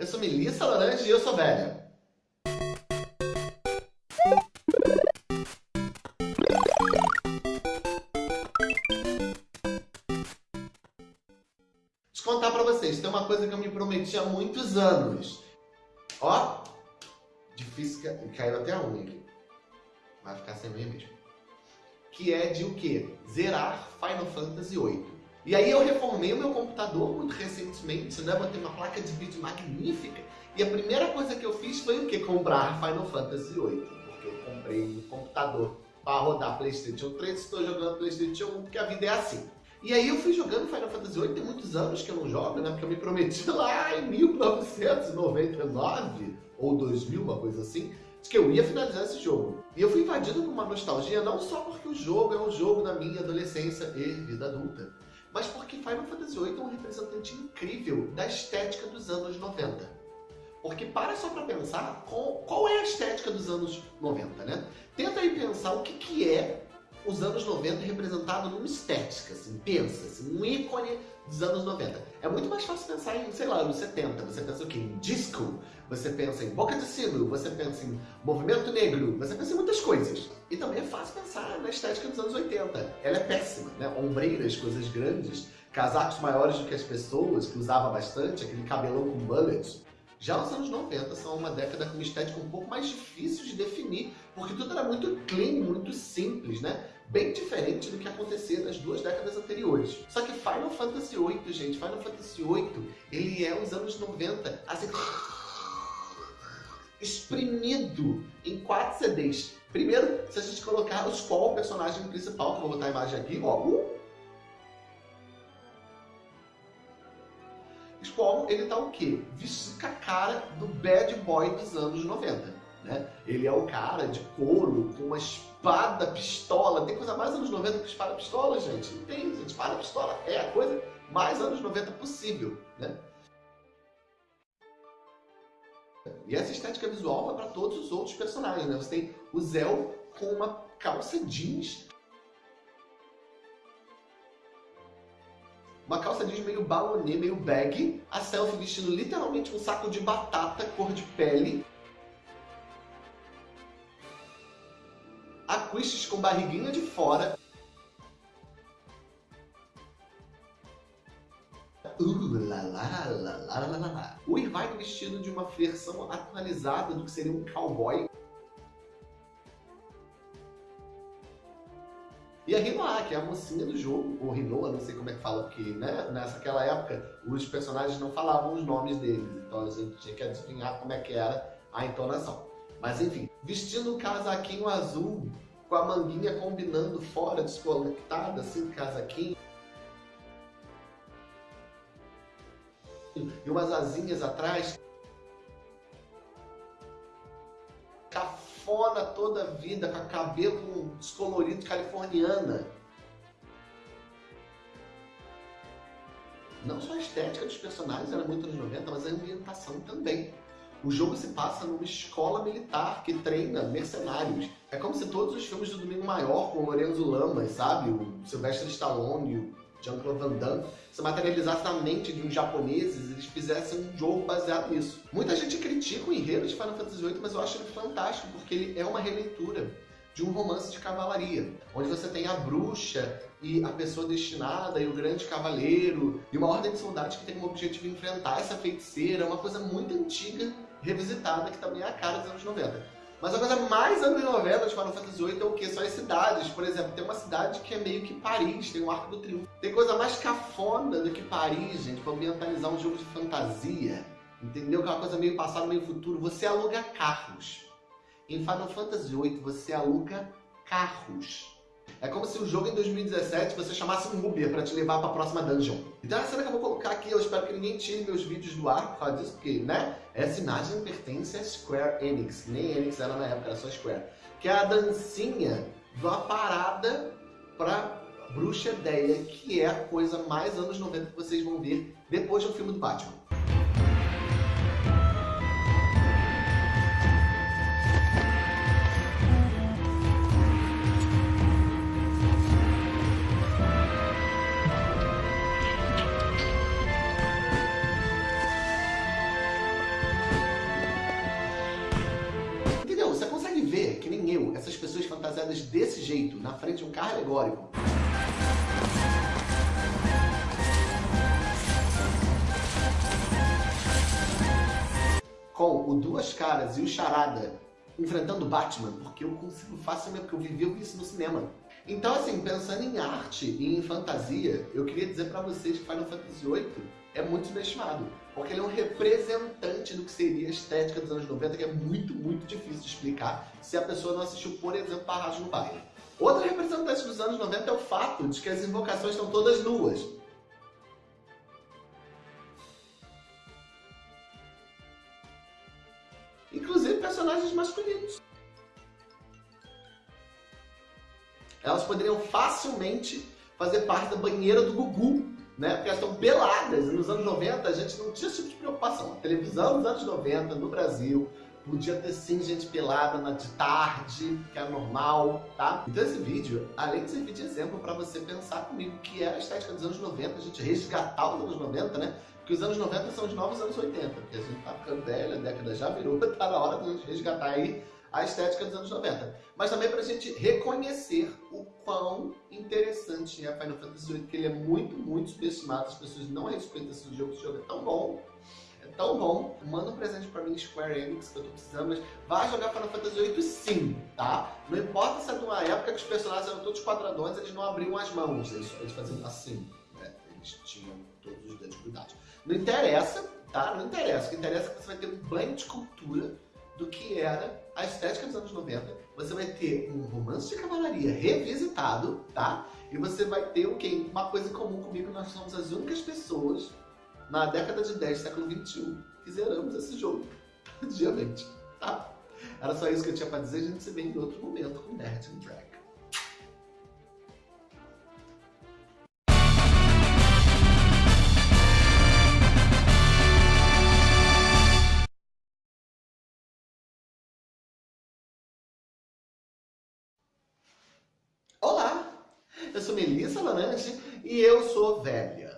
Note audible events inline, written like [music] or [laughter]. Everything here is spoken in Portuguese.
Eu sou Melissa Laranja e eu sou velha. Deixa eu contar pra vocês, tem uma coisa que eu me prometi há muitos anos. Ó, difícil, caiu até a unha. Vai ficar sem unha mesmo. Que é de o quê? Zerar Final Fantasy VIII. E aí eu reformei o meu computador muito recentemente, né? Botei uma placa de vídeo magnífica. E a primeira coisa que eu fiz foi o quê? Comprar Final Fantasy VIII. Porque eu comprei um computador para rodar Playstation 3 estou jogando Playstation 1 porque a vida é assim. E aí eu fui jogando Final Fantasy VIII, tem muitos anos que eu não jogo, né? Porque eu me prometi [laughs] lá em 1999 ou 2000, uma coisa assim, de que eu ia finalizar esse jogo. E eu fui invadido por uma nostalgia não só porque o jogo é um jogo da minha adolescência e vida adulta, mas porque Final Fantasy VIII é um representante incrível da estética dos anos 90. Porque para só para pensar qual, qual, é a estética dos anos 90, né? Tenta aí pensar o que, que é os anos 90 representado numa estética, assim, pensa, assim, um ícone dos anos 90. É muito mais fácil pensar em, sei lá, anos 70. Você pensa o quê? Em disco, você pensa em boca de sino, você pensa em movimento negro, você pensa em muitas coisas. E também é fácil pensar na estética dos anos 80. Ela é péssima, né? Ombreiras, coisas grandes, casacos maiores do que as pessoas, que usava bastante, aquele cabelão com mullet. Já os anos 90 são uma década com uma estética um pouco mais difícil de definir, porque tudo era muito clean, muito simples, né? Bem diferente do que acontecia nas duas décadas anteriores. Só que Final Fantasy VIII, gente, Final Fantasy VIII, ele é os anos 90, assim, exprimido em quatro CDs. Primeiro, se a gente colocar os qual o personagem principal, que eu vou botar a imagem aqui, ó, uh, ele tá o quê? Vestido a cara do bad boy dos anos 90. Né? Ele é o cara de couro, com uma espada pistola. Tem coisa mais anos 90 que espada pistola, gente? Não tem, gente. Espada pistola é a coisa mais anos 90 possível. Né? E essa estética visual vai para todos os outros personagens. Né? Você tem o Zell com uma calça jeans uma calça jeans meio balonê, meio bag, a Selfie vestindo literalmente um saco de batata cor de pele, a Quistis com barriguinha de fora, Uh, lá, lá, lá. O Irvine vestido de uma versão atualizada do que seria um cowboy. E a Rinoa, que é a mocinha do jogo, ou Rinoa, não sei como é que fala, porque né, nessa época os personagens não falavam os nomes deles, então a gente tinha que adivinhar como é que era a entonação. Mas enfim, vestindo um casaquinho azul, com a manguinha combinando fora, desconectada, assim, casaquinho. E umas asinhas atrás. Cafona toda a vida, com cabelo descolorido californiana. Não só a estética dos personagens era muito anos 90, mas a ambientação também. O jogo se passa numa escola militar que treina mercenários. É como se todos os filmes do Domingo Maior, com o Lorenzo Lamas, sabe? O Sylvester Stallone, Jean-Claude Van Damme, se materializasse na mente de uns japoneses, eles fizessem um jogo baseado nisso. Muita gente critica o enredo de Final Fantasy VIII, mas eu acho ele fantástico, porque ele é uma releitura de um romance de cavalaria, onde você tem a bruxa e a pessoa destinada e o grande cavaleiro e uma ordem de soldados que tem como objetivo enfrentar essa feiticeira, uma coisa muito antiga, revisitada, que também é a cara dos anos 90. Mas a coisa mais anos 90 de Final Fantasy VIII é o que? São as cidades. Por exemplo, tem uma cidade que é meio que Paris, tem o Arco do Triunfo. Tem coisa mais cafona do que Paris, gente, pra ambientalizar um jogo de fantasia. Entendeu? Que é uma coisa meio passado, meio futuro. Você aluga carros. Em Final Fantasy VIII, você aluga carros. É como se o jogo em 2017 você chamasse um Uber para te levar para a próxima dungeon. Então é a cena que eu vou colocar aqui, eu espero que ninguém tire meus vídeos do ar por causa disso, porque, né, essa imagem pertence a Square Enix, nem Enix era na época, era só Square. Que é a dancinha da parada para Bruxa Ideia, que é a coisa mais anos 90 que vocês vão ver depois do filme do Batman. Baseadas desse jeito, na frente de um carro alegórico. Com o Duas Caras e o Charada enfrentando Batman, porque eu consigo facilmente, porque eu vivi isso no cinema. Então, assim, pensando em arte e em fantasia, eu queria dizer pra vocês que Final Fantasy VIII é muito subestimado. Porque ele é um representante do que seria a estética dos anos 90, que é muito, muito difícil de explicar se a pessoa não assistiu, por exemplo, Barragem no Baile. Outra representante dos anos 90 é o fato de que as invocações estão todas nuas. Inclusive personagens masculinos. Elas poderiam facilmente fazer parte da banheira do Gugu, né? Porque elas estão peladas. E nos anos 90 a gente não tinha esse tipo de preocupação. A televisão nos anos 90, no Brasil, podia ter sim gente pelada na de tarde, que era normal, tá? Então esse vídeo, além de servir de exemplo para você pensar comigo que era a estética dos anos 90, a gente resgatar os anos 90, né? Porque os anos 90 são os novos anos 80, porque a gente tá ficando velho, a década já virou, [laughs] tá na hora de a gente resgatar aí a estética dos anos 90. Mas também para a gente reconhecer o quão interessante é Final Fantasy VIII, que ele é muito, muito subestimado, as pessoas não respeitam esse jogo, esse jogo é tão bom, é tão bom. Manda um presente para mim, Square Enix, que eu tô precisando, mas vai jogar Final Fantasy VIII sim, tá? Não importa se é de uma época que os personagens eram todos quadradões, eles não abriam as mãos, eles, eles faziam assim, né? Eles tinham todos os dedos cuidados. Não interessa, tá? Não interessa. O que interessa é que você vai ter um banho de cultura do que era a estética dos anos 90. Você vai ter um romance de cavalaria revisitado, tá? E você vai ter o quê? Uma coisa em comum comigo, nós somos as únicas pessoas na década de 10, século 21, que zeramos esse jogo [laughs] diariamente, tá? Era só isso que eu tinha pra dizer, a gente se vê em outro momento com Nerd and Drag. Eu sou Melissa Lananche e eu sou velha.